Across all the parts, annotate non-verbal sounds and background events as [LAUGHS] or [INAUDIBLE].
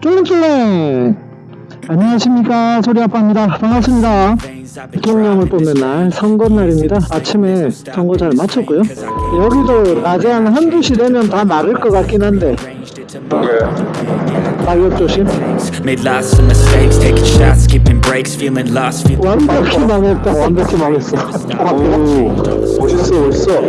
쫄랭쫄랭 안녕하십니까. 소리아빠입니다. 반갑습니다. 대통령을 뽑는 날 선거날입니다. 아침에 선거 잘 마쳤고요. 여기도 낮에 한 한두 시 되면 다 마를 것 같긴 한데. 낙엽 조심. 완벽히 망했다. 완벽히 망했어. 오 [LAUGHS] 멋있어 멋있어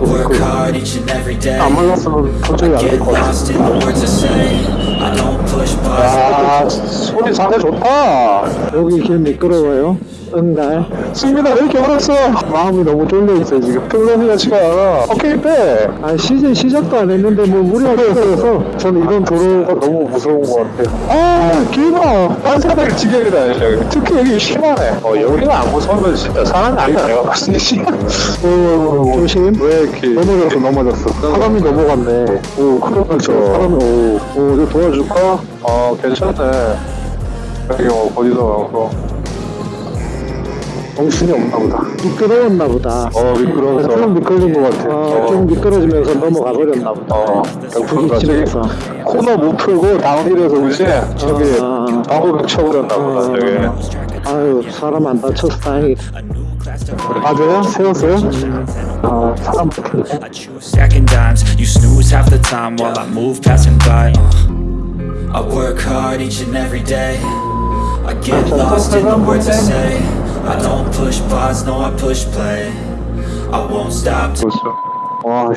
work hard each and every day. 안 말랐으면 도저히 Get 안될것 같아 lost in the words I say. 아 소리 상태 좋다. 여기 길 미끄러워요. 응갈 승민아 왜 이렇게 얼었어? 마음이 너무 쫄려있어 지금. 플러스가 치가 않아. 오케이 빼 아 시즌 시작도 안 했는데 뭐 무리하게 했어서. 저는 이런 도로가 너무 무서운 것 같아요. 아 길봐 딴사람들 지경이다 여기. 특히 여기 심하네. 어 여기가 안 무서우면 진짜 사람이 아니다 내가 봤을 때. 조심. 왜 이렇게 넘어졌어 넘어졌어. 사람이 넘어갔네. 오 그렇죠. 사람이 오오 저 도와 줄까? 어 괜찮네 여기 뭐 보지도 않고 정신이 없나 보다. 미끄러웠나 보다. 어, 미끄러워서. 좀 미끄러진 것 같아. 어, 좀 미끄러지면서 넘어가 버렸나 보다. 어, 부딪히면서. 코너 못 풀고 다운힐에서 그지? 저기, 방구벽 쳐버렸나 보다, 저기. 아유, 사람 안 다쳐서 다행이다. 맞아요? 세웠어요? 아, 사람 I choose stacking dimes. You snooze half the time while I move passing by. I work hard each and every day. I get lost in the words I say. I don't push pause, no I push play. I won't stop Oh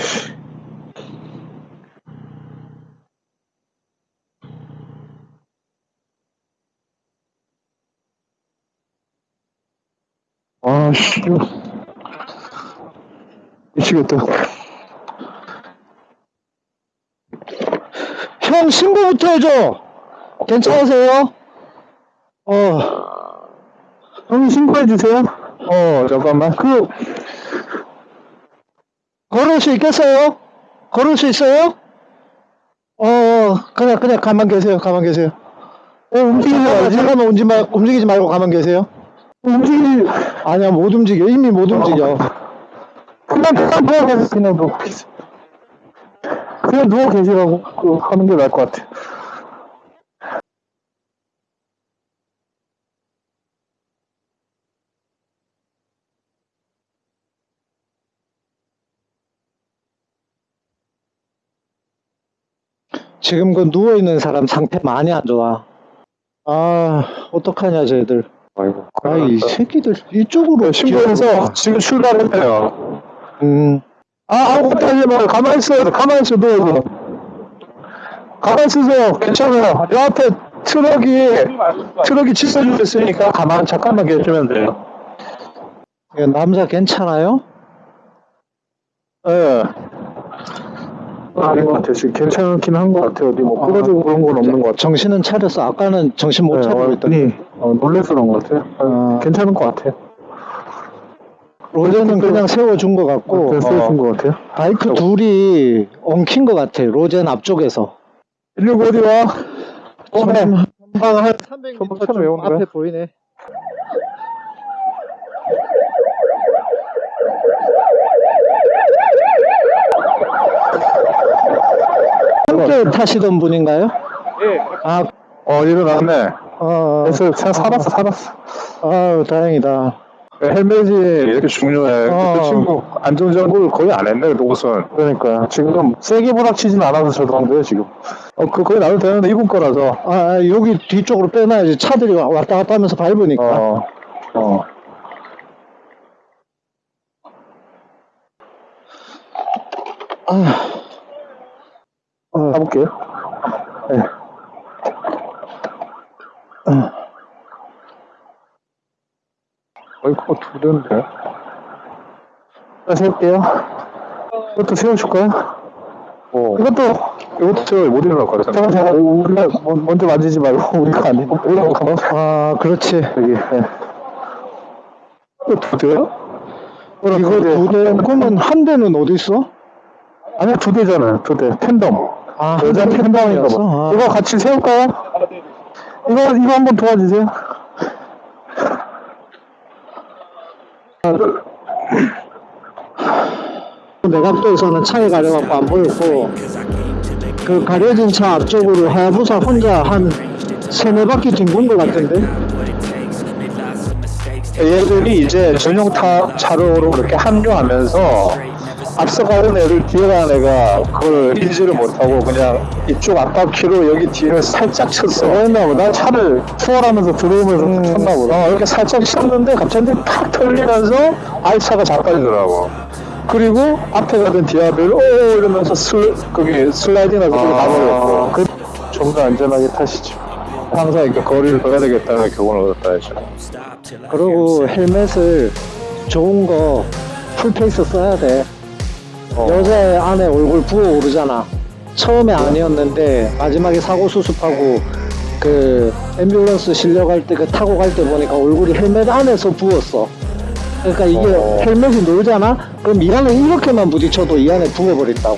Oh, 형, 신고부터 해줘! 괜찮으세요? 어. 형님 신고해주세요. 어, 잠깐만. 그, 걸을 수 있겠어요? 걸을 수 있어요? 어, 그냥, 그냥 가만 계세요. 가만 계세요. 어, 움직이지 말고, 잠깐만 움직이지, 말, 움직이지 말고 가만 계세요. 움직이지, 아니야, 못 움직여. 이미 못 움직여. 그냥, 그냥 누워 계세요. 그냥 누워 계세요. 그냥 누워 계시라고 그, 하는 게 나을 것 같아. 지금 그 누워있는 사람 상태 많이 안 좋아. 아, 어떡하냐, 쟤들. 아이고. 아, 이 새끼들, 이쪽으로. 신고해서 지금 출발했대요. 음. 아, 아무것도 하지 마요. 가만히 있어요. 가만히 있어, 누워서. 가만히 있으세요. 괜찮아요. 요 앞에 트럭이, 트럭이 칫솔주셨으니까 가만, 잠깐만 계시면 돼요. 남자 괜찮아요? 예. 아닌 것 같아요. 지금 괜찮긴 한 것 같아요. 어디 뭐 부러지고 그런 건 없는 것 같아요. 정신은 차렸어. 아까는 정신 못 차리고 있더니 어, 놀래서 그런 것 같아요. 어, 괜찮은 것 같아요. 로제는 그냥 세워준 것 같고 그냥 세워준 것 같아요. 바이크 둘이 엉킨 것 같아. 로젠 앞쪽에서. 119 어디 와? 어, 네. 전방 한 300m 좀 앞에 보이네. 함께 타시던 분인가요? 예. 아, 어, 일어났네. 어, 그래서 살았어, 살았어. 아유, 다행이다. 헬멧이 이렇게 중요해. 어. 그 친구 안전장구를 거의 안 했네, 옷은. 그러니까. 지금 세게 부닥치진 않아서 저러는데요, 지금. 어, 그, 거의 나도 되는데 입은 거라서. 아, 여기 뒤쪽으로 빼놔야지. 차들이 왔다 갔다 하면서 밟으니까. 어, 어. 아. 어, 가볼게요. 네. 어이구, 두 대인데. 자, 세울게요. 이것도 세워줄까요? 어. 이것도, 이것도 저못 일어날 거야. 잠깐, 잠깐, 우리가 먼- 먼저 만지지 말고, [LAUGHS] 우리가 아니고, 올라가. 아, 그렇지. 여기, 네. 이거 두 대야? 이거 두 대, 그러면 한 대는 어디 있어? 아니야, 두 대잖아요, 두 대. 텐덤. 아, 여자 팬덤인가 봐. 이거 같이 세울까요? 이거, 이거 한번 도와주세요. 내 각도에서는 차에 가려갖고 안 보였고, 그 가려진 차 앞쪽으로 하야부사 혼자 한 세네 바퀴 뒹군 것 같은데? 얘들이 이제 전용 타 차로로 그렇게 합류하면서 앞서가는 애를 뒤에 가는 애가 그걸 인지를 못하고 그냥 이쪽 앞바퀴로 여기 뒤를 살짝 쳤어. 그랬나 보다. 차를 투어하면서 들어오면서 쳤나 보다. 어, 이렇게 살짝 쳤는데 갑자기 팍 털리면서 아이차가 자빠지더라고. 그리고 앞에 가던 디아벨 오 이러면서 슬 거기 슬라이딩을 그쪽으로 가버렸고 그, 좀더 안전하게 타시죠. 항상 이렇게 거리를 둬야 되겠다는 교훈을 얻었다 했죠. 그리고 헬멧을 좋은 거 full face 써야 돼. 어. 여자의 안에 얼굴 부어오르잖아. 처음에 아니었는데 마지막에 사고 수습하고 그 앰뷸런스 실려갈 때 그 타고 갈 때 보니까 얼굴이 헬멧 안에서 부었어. 그러니까 이게 어. 헬멧이 놀잖아? 그럼 이 안에 이렇게만 부딪혀도 이 안에 부어버린다고.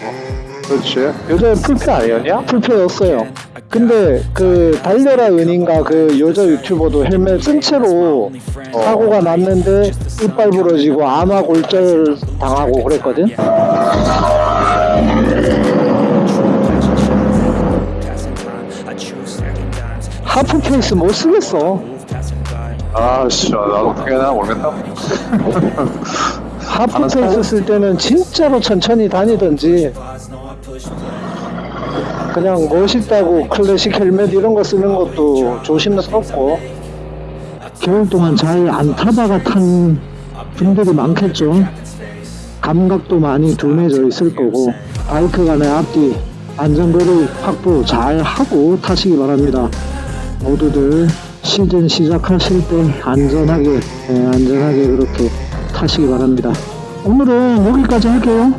그렇지. 요새 풀페 아니었냐? 풀페였어요. 근데 그 달려라 은인가 그 여자 유튜버도 헬멧 쓴 채로 사고가 났는데 이빨 부러지고 안와 골절 당하고 그랬거든. half face 못 쓰겠어. 아, 씨, 나도 어떻게 해야 되나 모르겠다. half face 쓸 때는 진짜로 천천히 다니든지 그냥 멋있다고 클래식 헬멧 이런 거 쓰는 것도 조심스럽고. 겨울 동안 잘 안 타다가 탄 분들이 많겠죠. 감각도 많이 둔해져 있을 거고. 바이크 간의 앞뒤 안전거리 확보 잘 하고 타시기 바랍니다. 모두들 시즌 시작하실 때 안전하게 예, 안전하게 그렇게 타시기 바랍니다. 오늘은 여기까지 할게요